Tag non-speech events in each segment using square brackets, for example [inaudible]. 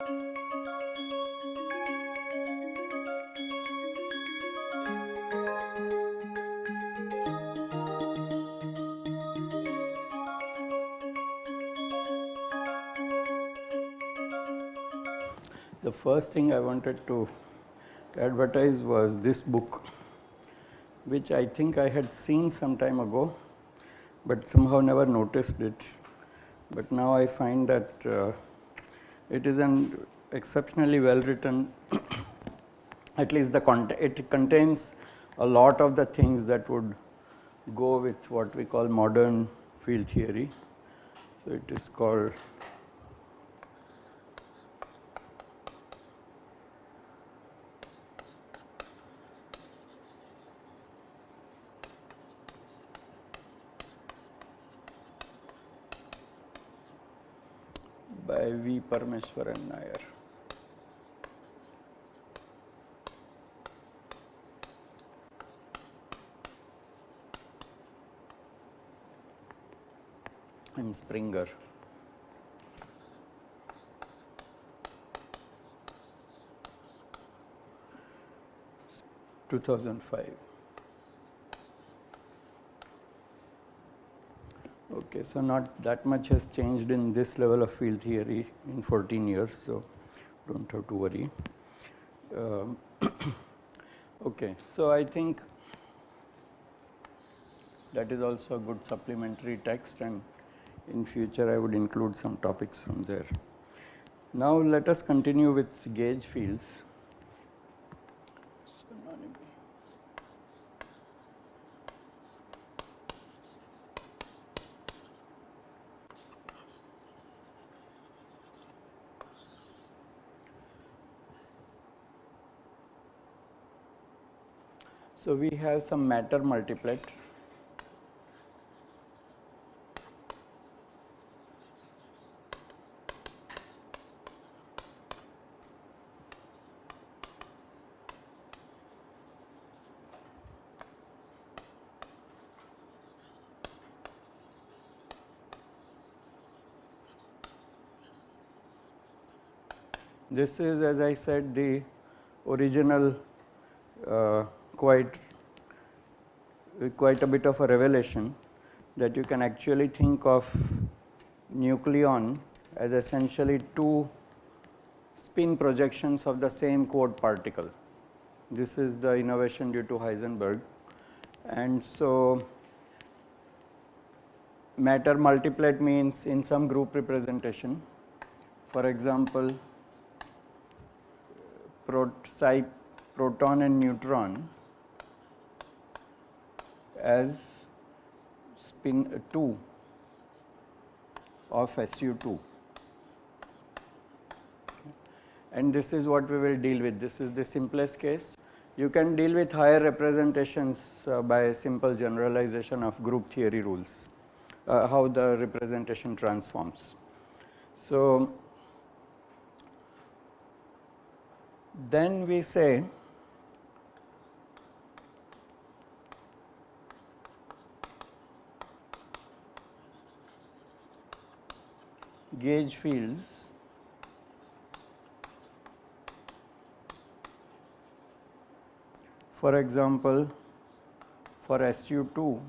The first thing I wanted to advertise was this book, which I think I had seen some time ago, but somehow never noticed it. But now I find that uh, it is an exceptionally well written, [coughs] at least the content, it contains a lot of the things that would go with what we call modern field theory. So, it is called by V. Parameswaran Nair. and Springer. Two thousand five. Okay, so not that much has changed in this level of field theory in 14 years, so don't have to worry. Um, [coughs] okay, so I think that is also a good supplementary text and in future I would include some topics from there. Now let us continue with gauge fields. So, we have some matter multiplet. This is as I said the original uh, quite quite a bit of a revelation that you can actually think of nucleon as essentially two spin projections of the same quote particle. This is the innovation due to Heisenberg. And so matter multiplet means in some group representation. For example psi proton and neutron as spin 2 of SU2 and this is what we will deal with this is the simplest case. You can deal with higher representations uh, by a simple generalization of group theory rules uh, how the representation transforms. So, then we say gauge fields. For example for SU2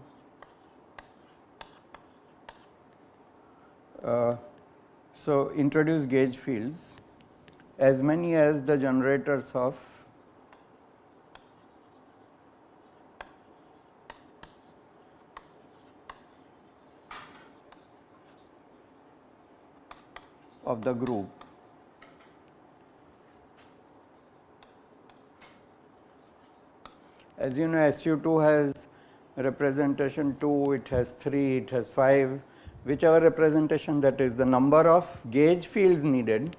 uh, so introduce gauge fields. As many as the generators of of the group. As you know SU2 has representation 2, it has 3, it has 5, whichever representation that is the number of gauge fields needed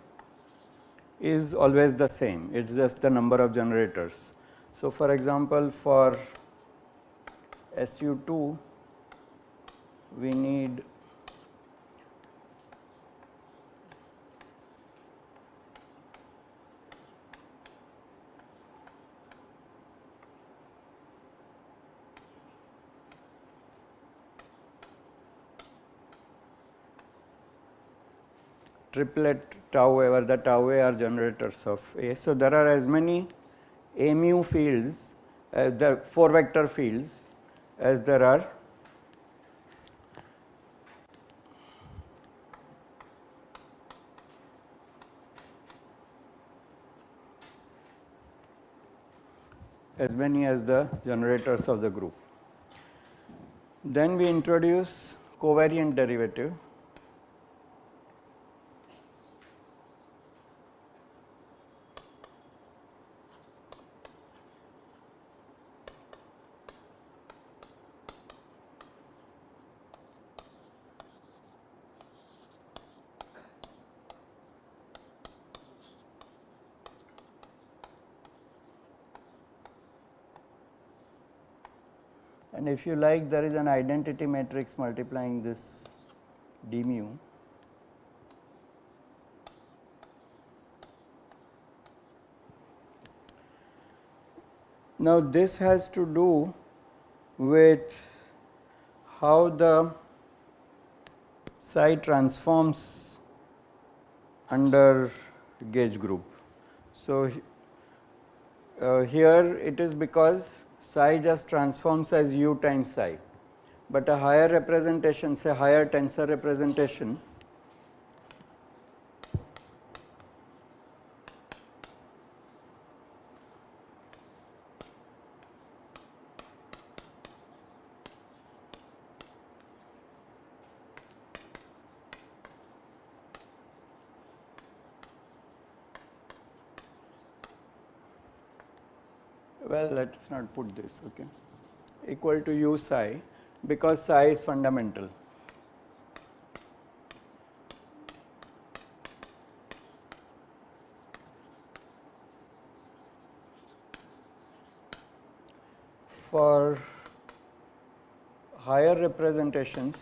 is always the same, it is just the number of generators. So, for example, for SU2 we need triplet tau where the tau A are generators of A. So, there are as many A mu fields as the 4 vector fields as there are as many as the generators of the group. Then we introduce covariant derivative and if you like there is an identity matrix multiplying this d mu Now, this has to do with how the psi transforms under gauge group. So, uh, here it is because psi just transforms as u times psi, but a higher representation say higher tensor representation well let us not put this okay equal to u psi because psi is fundamental. For higher representations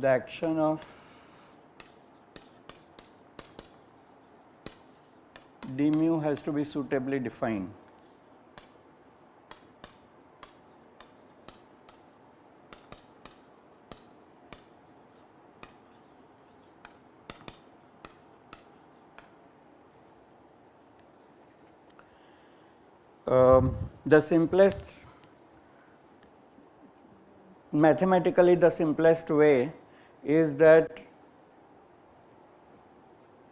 the action of d mu has to be suitably defined. Um, the simplest mathematically the simplest way is that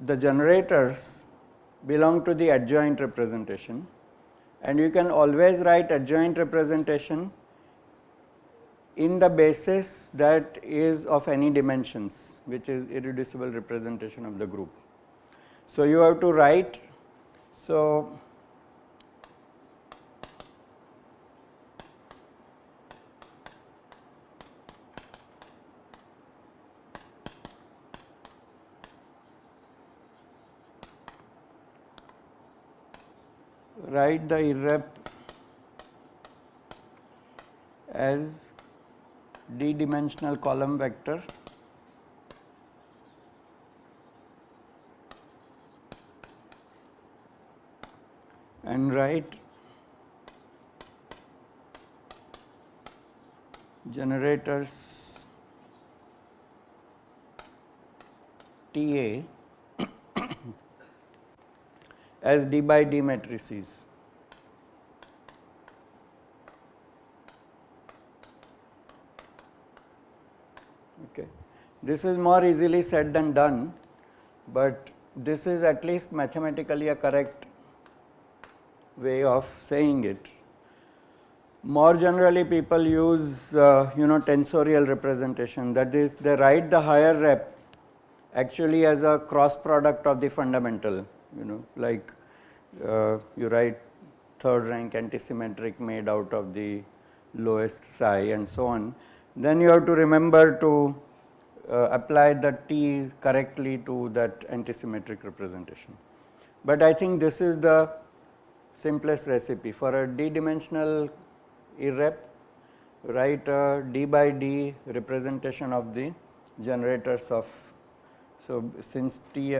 the generators belong to the adjoint representation and you can always write adjoint representation in the basis that is of any dimensions which is irreducible representation of the group. So, you have to write so write the irrep as d dimensional column vector and write generators TA [coughs] as d by d matrices. Okay. This is more easily said than done, but this is at least mathematically a correct way of saying it. More generally people use uh, you know tensorial representation that is they write the higher rep actually as a cross product of the fundamental you know like uh, you write third rank antisymmetric made out of the lowest psi and so on, then you have to remember to uh, apply the T correctly to that antisymmetric representation. But I think this is the simplest recipe for a d dimensional irrep write a d by d representation of the generators of so since T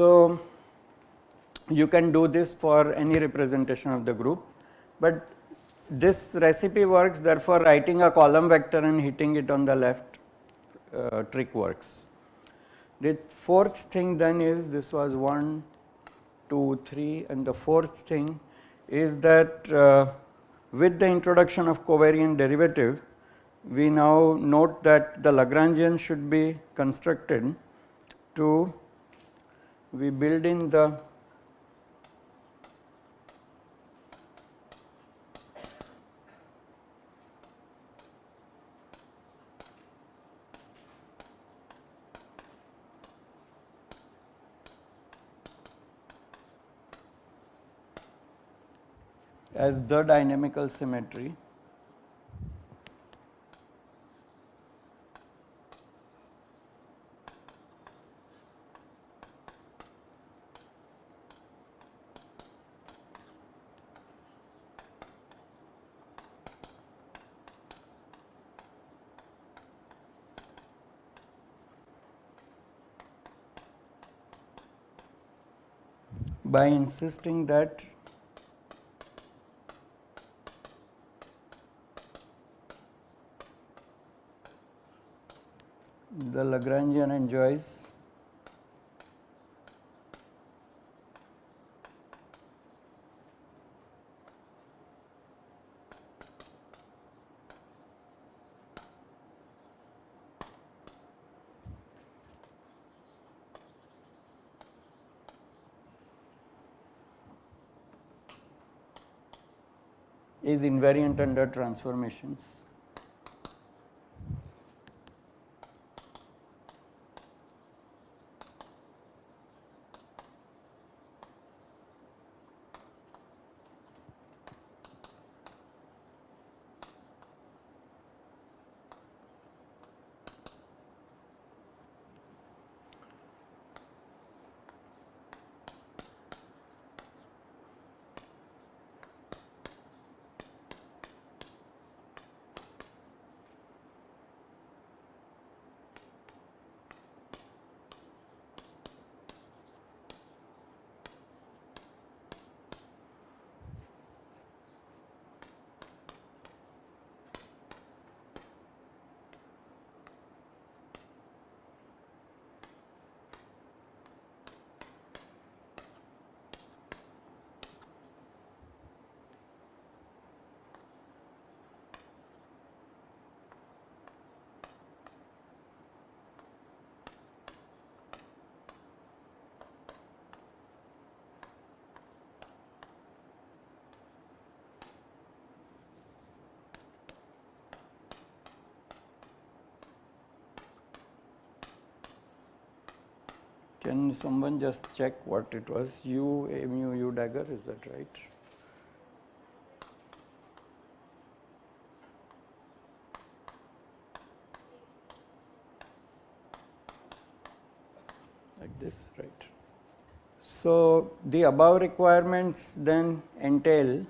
So, you can do this for any representation of the group, but this recipe works therefore writing a column vector and hitting it on the left uh, trick works. The fourth thing then is this was 1, 2, 3 and the fourth thing is that uh, with the introduction of covariant derivative we now note that the Lagrangian should be constructed to we build in the as the dynamical symmetry by insisting that the Lagrangian enjoys is invariant under transformations. Can someone just check what it was? U, A mu, U dagger, is that right? Like this, right? So, the above requirements then entail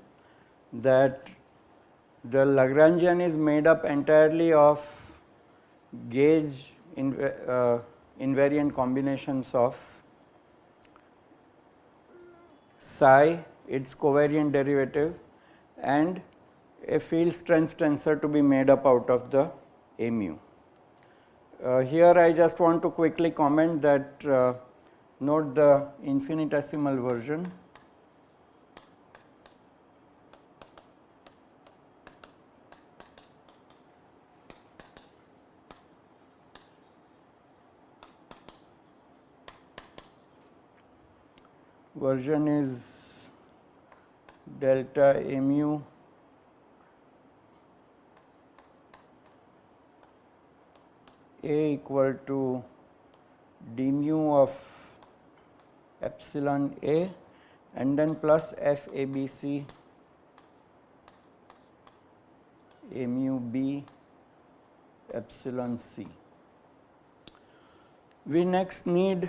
that the Lagrangian is made up entirely of gauge in, uh, invariant combinations of psi, its covariant derivative and a field strength tensor to be made up out of the A mu. Uh, here I just want to quickly comment that uh, note the infinitesimal version version is delta mu a equal to d mu of epsilon a and then plus f a b c a mu b epsilon c. We next need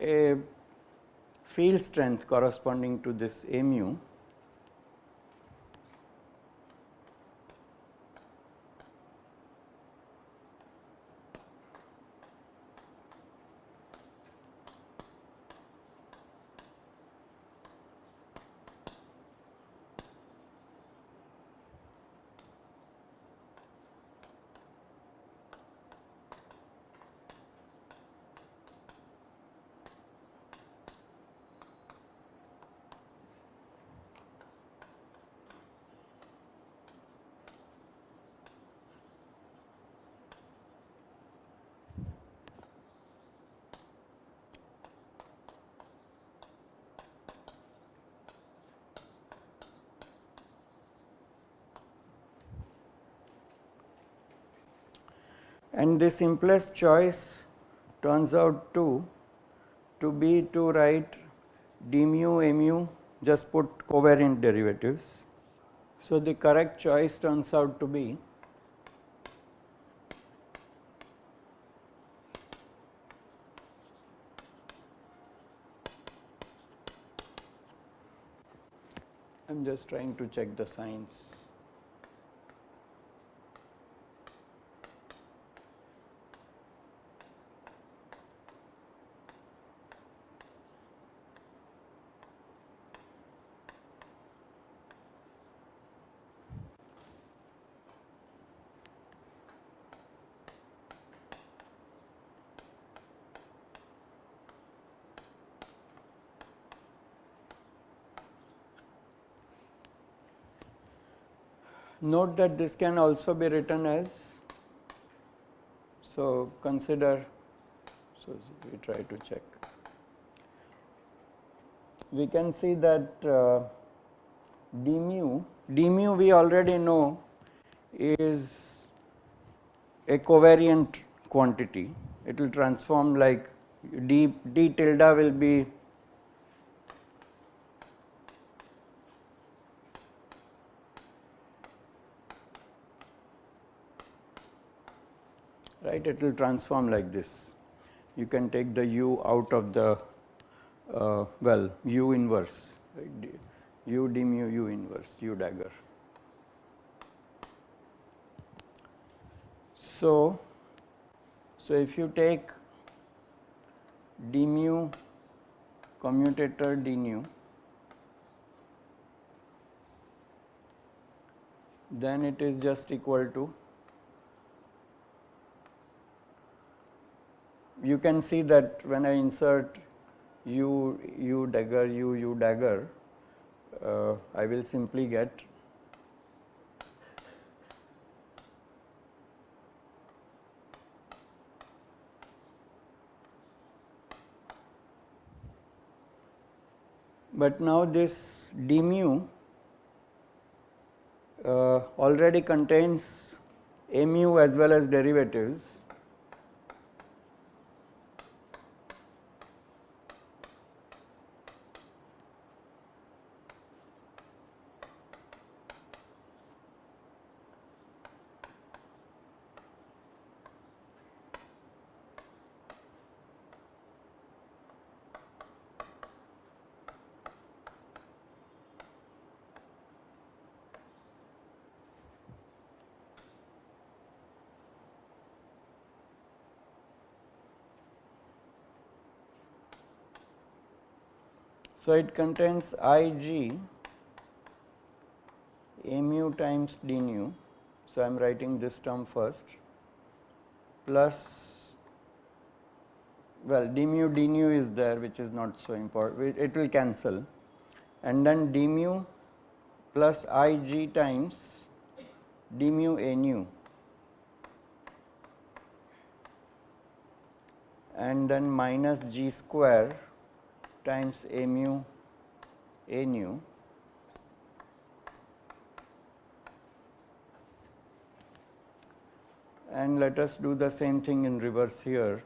a field strength corresponding to this mu and the simplest choice turns out to to be to write d mu mu just put covariant derivatives. So, the correct choice turns out to be I am just trying to check the signs. Note that this can also be written as, so consider, so we try to check. We can see that uh, d mu, d mu we already know is a covariant quantity. It will transform like d, d tilde will be right it will transform like this. You can take the u out of the uh, well u inverse right, u d mu u inverse u dagger. So, so if you take d mu commutator d nu then it is just equal to you can see that when I insert u u dagger u u dagger uh, I will simply get but now this d mu uh, already contains mu as well as derivatives So, it contains I g mu times d nu. So, I am writing this term first. Plus well d mu d nu is there which is not so important. It will cancel. And then d mu plus I g times d mu a nu. And then minus g square times a mu a nu. And let us do the same thing in reverse here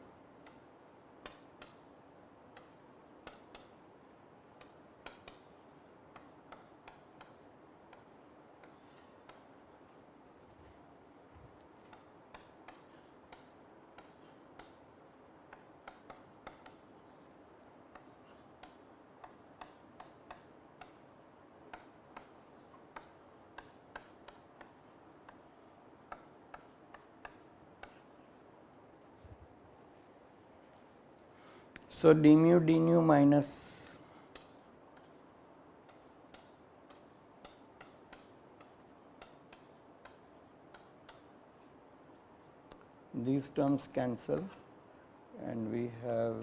So, d mu d nu minus these terms cancel and we have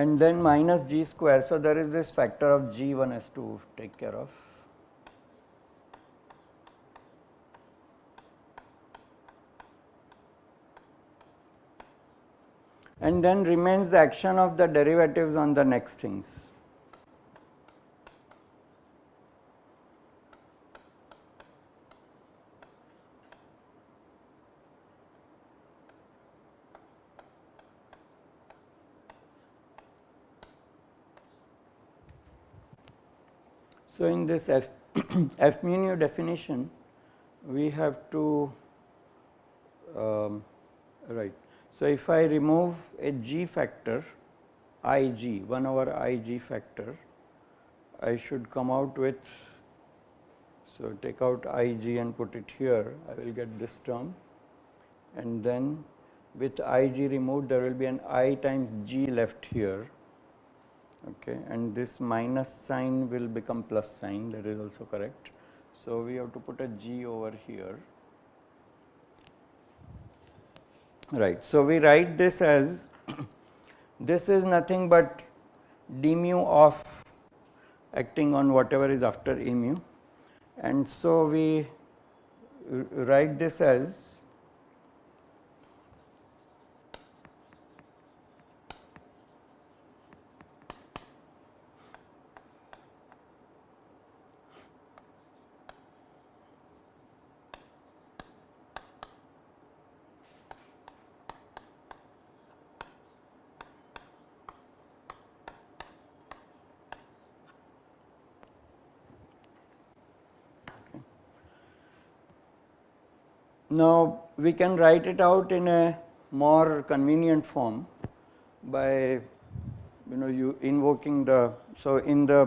and then minus g square. So, there is this factor of g1 has to take care of. And then remains the action of the derivatives on the next things. So, in this f, [clears throat] f mu definition, we have to um, right. So, if I remove a g factor i g 1 over i g factor, I should come out with so take out i g and put it here I will get this term and then with i g removed there will be an i times g left here okay and this minus sign will become plus sign that is also correct. So, we have to put a g over here right. So, we write this as [coughs] this is nothing but d mu of acting on whatever is after e mu and so we write this as Now, we can write it out in a more convenient form by you know you invoking the so in the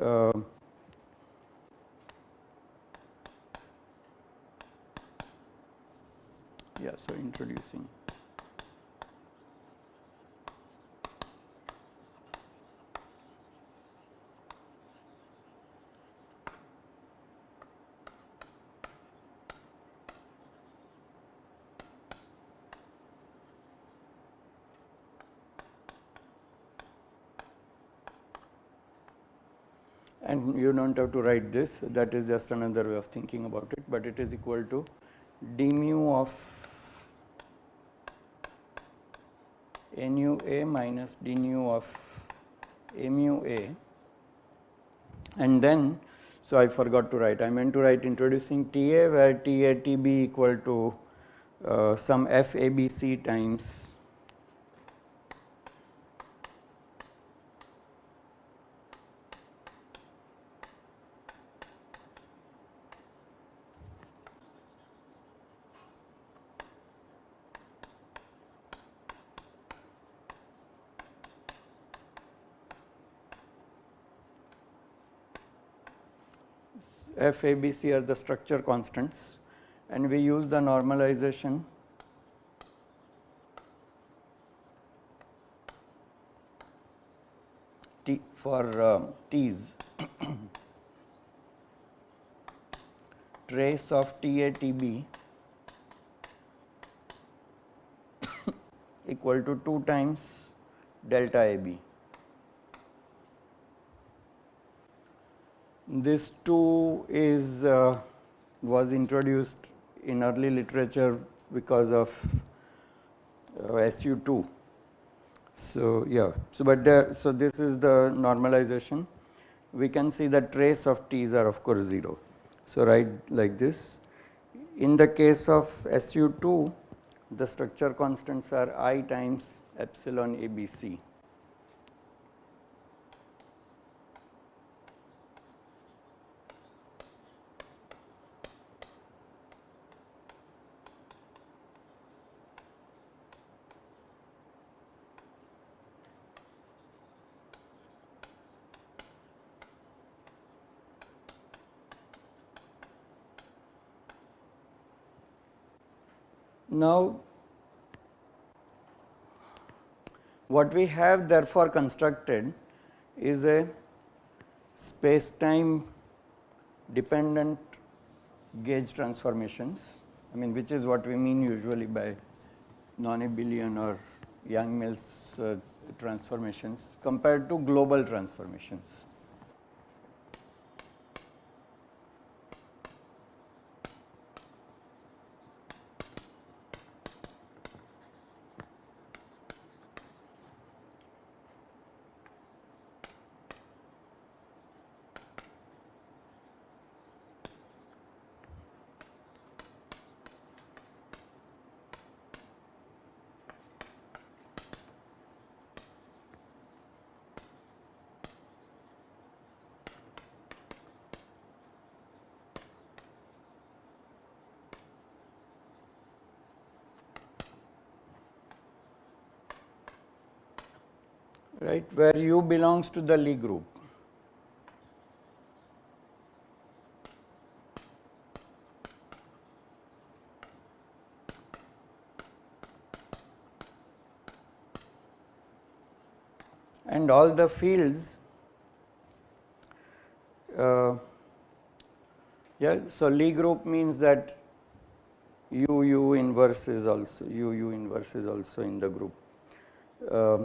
uh, yeah so introducing you do not have to write this. That is just another way of thinking about it, but it is equal to d mu of nu a minus d nu of a mu a. And then so I forgot to write. I meant to write introducing T a where T a T b equal to uh, some f a b c times f a b c are the structure constants and we use the normalization t for uh, t's [coughs] trace of T A T B [coughs] equal to 2 times delta A B. This too is uh, was introduced in early literature because of uh, SU2. So, yeah, so but there, so this is the normalization. We can see the trace of T's are of course 0. So, write like this. In the case of SU2, the structure constants are I times epsilon ABC. Now, what we have therefore constructed is a space time dependent gauge transformations I mean which is what we mean usually by non-abelian or Yang-Mills uh, transformations compared to global transformations. Right, where u belongs to the Lie group. and all the fields uh, yeah so Lie group means that u u inverse is also u u inverse is also in the group uh,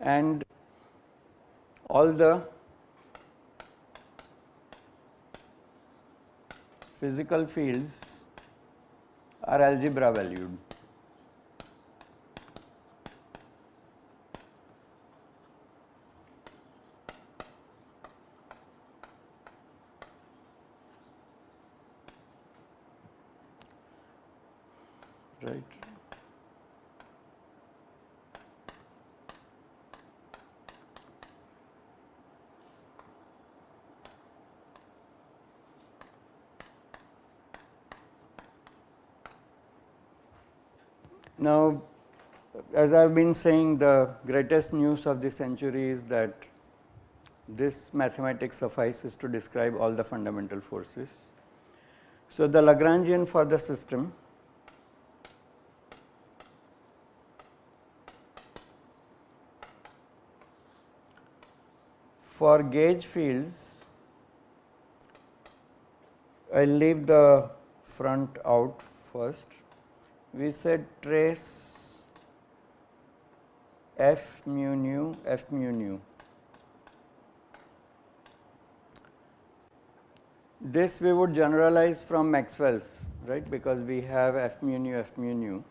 and all the physical fields are algebra valued right. Now, as I have been saying the greatest news of the century is that this mathematics suffices to describe all the fundamental forces. So, the Lagrangian for the system for gauge fields, I will leave the front out first. We said trace f mu nu f mu nu. This we would generalize from Maxwell's right because we have f mu nu f mu nu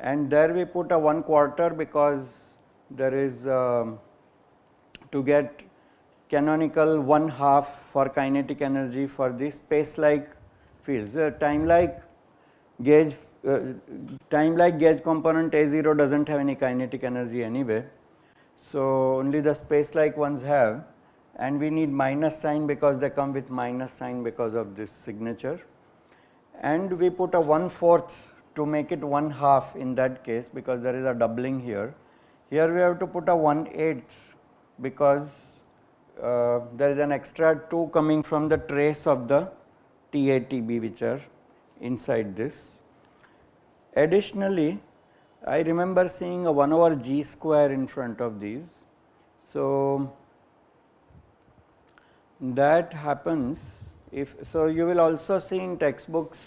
and there we put a 1 quarter because there is um, to get canonical one half for kinetic energy for the space like fields. Uh, time like gauge time like gauge component A0 does not have any kinetic energy anyway. So, only the space like ones have and we need minus sign because they come with minus sign because of this signature and we put a 1 fourth to make it 1 half in that case because there is a doubling here. Here we have to put a 1 eighth because uh, there is an extra 2 coming from the trace of the TATB which are inside this. Additionally, I remember seeing a 1 over g square in front of these. So, that happens if so you will also see in textbooks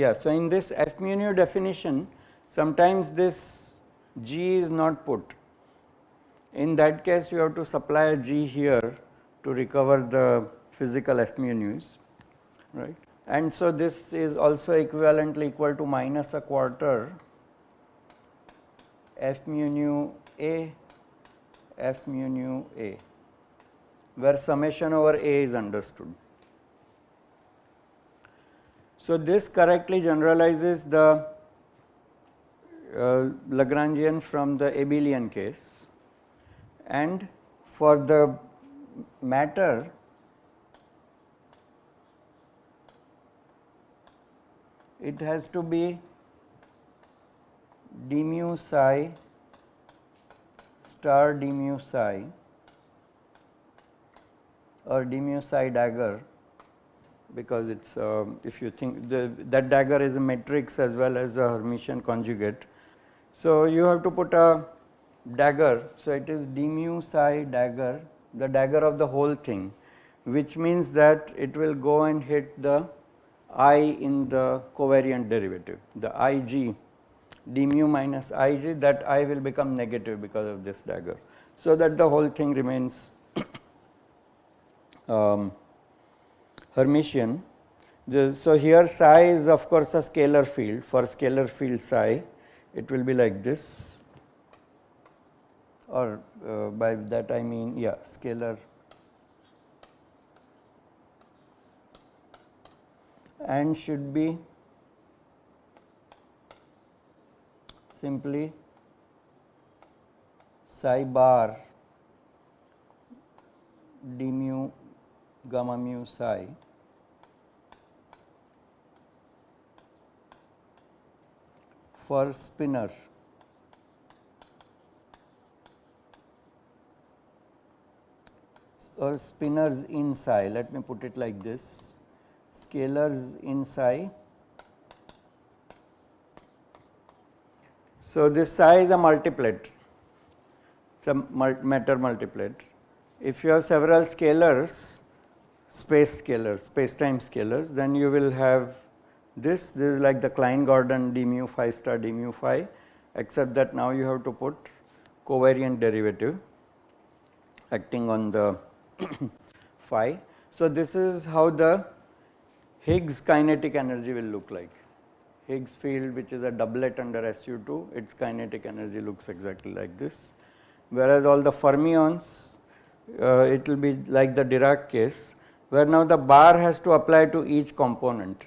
yeah so in this f mu nu definition sometimes this g is not put in that case, you have to supply a G here to recover the physical F mu nu's, right. And so, this is also equivalently equal to minus a quarter F mu nu A, F mu nu A, where summation over A is understood. So, this correctly generalizes the uh, Lagrangian from the abelian case and for the matter it has to be d mu psi star d mu psi or d mu psi dagger because it is uh, if you think the, that dagger is a matrix as well as a Hermitian conjugate. So, you have to put a dagger. So, it is d mu psi dagger the dagger of the whole thing which means that it will go and hit the i in the covariant derivative the ig d mu minus ig that i will become negative because of this dagger. So, that the whole thing remains [coughs] um, Hermitian. The, so, here psi is of course a scalar field for scalar field psi it will be like this or uh, by that I mean yeah scalar and should be simply psi bar d mu gamma mu psi. For spinor. Or spinors in psi. Let me put it like this scalars in psi. So, this psi is a multiplet, it is a matter multiplet. If you have several scalars, space scalars, space time scalars, then you will have this, this is like the Klein Gordon d mu phi star d mu phi except that now you have to put covariant derivative acting on the [clears throat] phi. So, this is how the Higgs kinetic energy will look like. Higgs field which is a doublet under SU2 its kinetic energy looks exactly like this. Whereas, all the fermions uh, it will be like the Dirac case where now the bar has to apply to each component.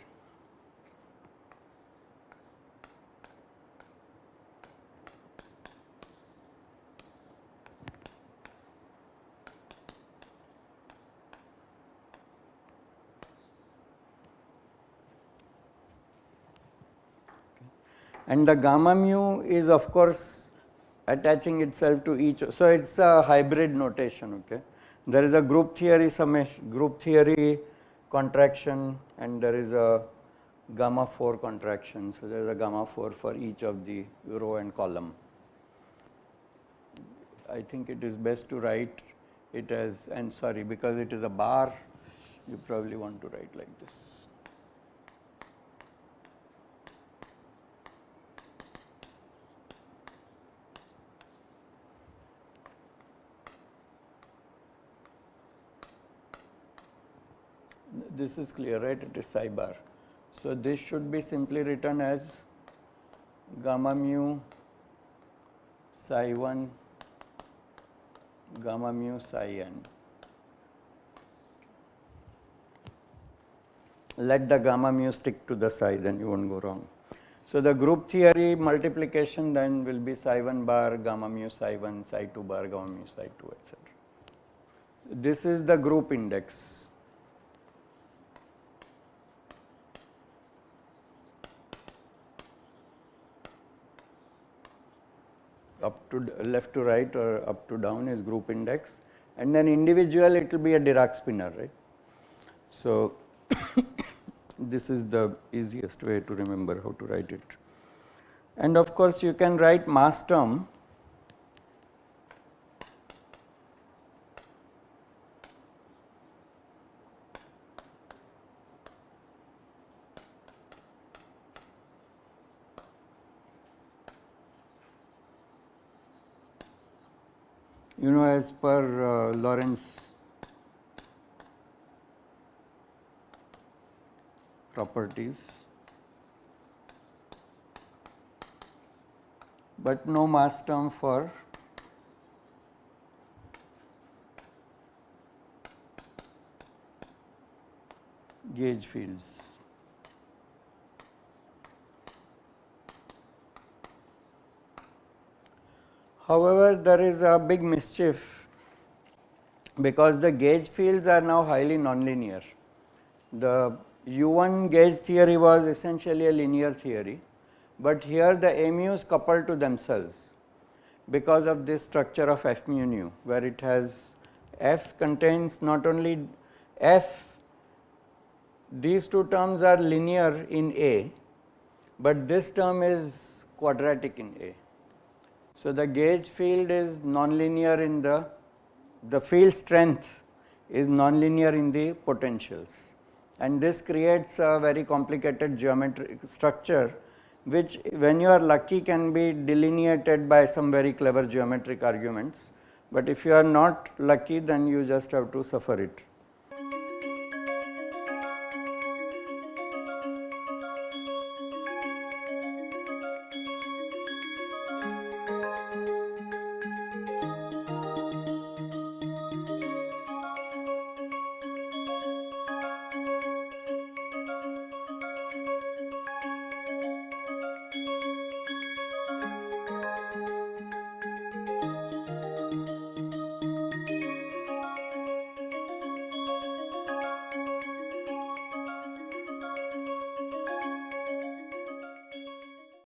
And the gamma mu is of course attaching itself to each. So, it is a hybrid notation. Okay. There is a group theory summation, group theory contraction and there is a gamma 4 contraction. So, there is a gamma 4 for each of the row and column. I think it is best to write it as and sorry because it is a bar you probably want to write like this. This is clear right it is psi bar. So, this should be simply written as gamma mu psi 1 gamma mu psi n. Let the gamma mu stick to the psi then you will not go wrong. So, the group theory multiplication then will be psi 1 bar gamma mu psi 1 psi 2 bar gamma mu psi 2 etc. This is the group index up to left to right or up to down is group index and then individual it will be a Dirac spinor right. So, [coughs] this is the easiest way to remember how to write it. And of course, you can write mass term you know as per uh, Lorentz properties, but no mass term for gauge fields. However, there is a big mischief because the gauge fields are now highly nonlinear. The U1 gauge theory was essentially a linear theory, but here the AMUs couple to themselves because of this structure of F mu nu where it has F contains not only F these two terms are linear in A, but this term is quadratic in A. So, the gauge field is nonlinear in the, the field strength is nonlinear in the potentials and this creates a very complicated geometric structure which when you are lucky can be delineated by some very clever geometric arguments, but if you are not lucky then you just have to suffer it.